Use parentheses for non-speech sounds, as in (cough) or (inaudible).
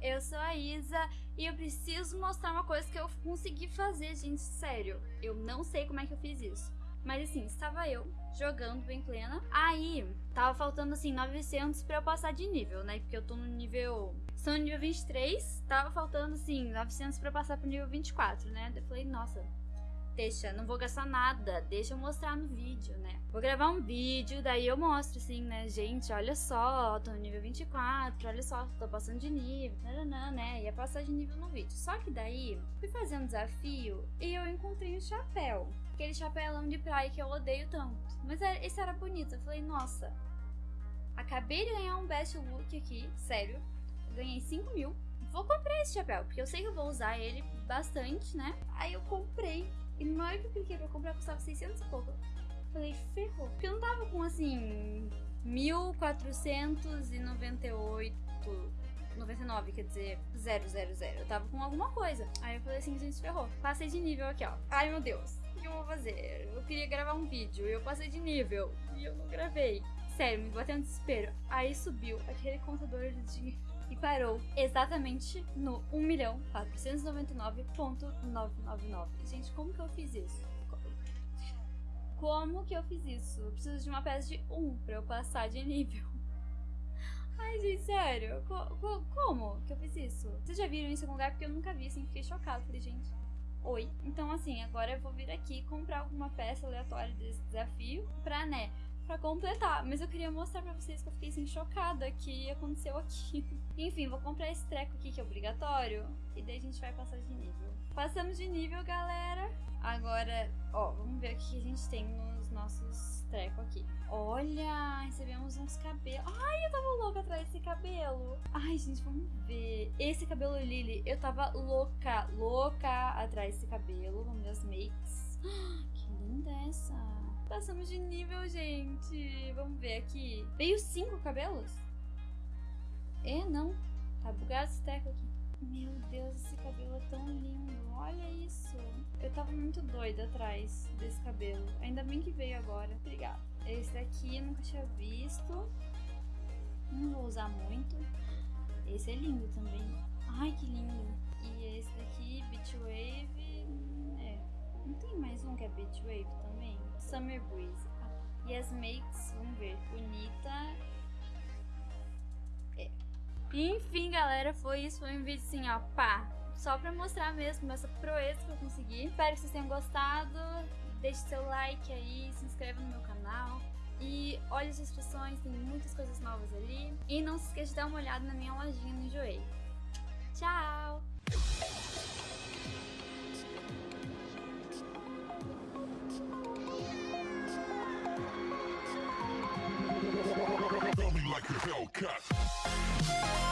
eu sou a Isa e eu preciso mostrar uma coisa que eu consegui fazer, gente, sério. Eu não sei como é que eu fiz isso. Mas assim, estava eu jogando bem plena. Aí, tava faltando assim 900 pra eu passar de nível, né? Porque eu tô no nível. Sou no nível 23, tava faltando assim 900 pra passar pro nível 24, né? Eu falei, nossa, deixa, não vou gastar nada, deixa eu mostrar no vídeo, né? Vou gravar um vídeo, daí eu mostro assim, né? Gente, olha só, tô no nível 24, olha só, tô passando de nível, nananã, né? Ia passar de nível no vídeo. Só que daí, fui fazer um desafio e eu encontrei um chapéu. Aquele chapéu de praia que eu odeio tanto. Mas é, esse era bonito, eu falei, nossa, acabei de ganhar um best look aqui, sério. Ganhei 5 mil. Vou comprar esse chapéu, porque eu sei que eu vou usar ele bastante, né? Aí eu comprei. E na hora que eu cliquei pra comprar, custava 600 e pouco. Falei, ferrou. Porque eu não tava com, assim, 1498... 99, quer dizer, 000. Eu tava com alguma coisa. Aí eu falei assim, gente, ferrou. Passei de nível aqui, ó. Ai, meu Deus. O que eu vou fazer? Eu queria gravar um vídeo. Eu passei de nível. E eu não gravei. Sério, me bateu um desespero. Aí subiu aquele contador de dinheiro e parou exatamente no 1.499.999. Gente, como que eu fiz isso? Como que eu fiz isso? Eu preciso de uma peça de 1 pra eu passar de nível. (laughs) Ai, gente, sério. Co co como que eu fiz isso? Vocês já viram isso em algum lugar? Porque eu nunca vi, assim, fiquei chocada. Falei, gente, oi. Então, assim, agora eu vou vir aqui comprar alguma peça aleatória desse desafio pra, né, pra completar. Mas eu queria mostrar pra vocês que eu fiquei assim, chocada que aconteceu aqui. (laughs) Enfim, vou comprar esse treco aqui que é obrigatório. E daí a gente vai passar de nível. Passamos de nível, galera. Agora, ó, vamos ver o que a gente tem nos nossos trecos aqui. Olha, recebemos uns cabelos. Ai, eu tava louca atrás desse cabelo. Ai, gente, vamos ver. Esse cabelo Lily, eu tava louca, louca atrás desse cabelo. As makes. (gasps) Que linda essa. Passamos de nível, gente. Vamos ver aqui. Veio cinco cabelos? É, não. Tá bugado esse teco aqui. Meu Deus, esse cabelo é tão lindo. Olha isso. Eu tava muito doida atrás desse cabelo. Ainda bem que veio agora. Obrigada. Esse daqui eu nunca tinha visto. Não vou usar muito. Esse é lindo também. Ai, que lindo. E esse daqui, Beach Wave. É. Não tem mais um que é Beach Wave também? Summer Breeze. E as makes, vamos ver. Bonita. É. Enfim, galera, foi isso. Foi um vídeo assim, ó, pá. Só pra mostrar mesmo essa proeza que eu consegui. Espero que vocês tenham gostado. Deixe seu like aí, se inscreva no meu canal. E olhe as descrições, tem muitas coisas novas ali. E não se esqueça de dar uma olhada na minha lojinha no Enjoei. Tchau! like a Hellcat.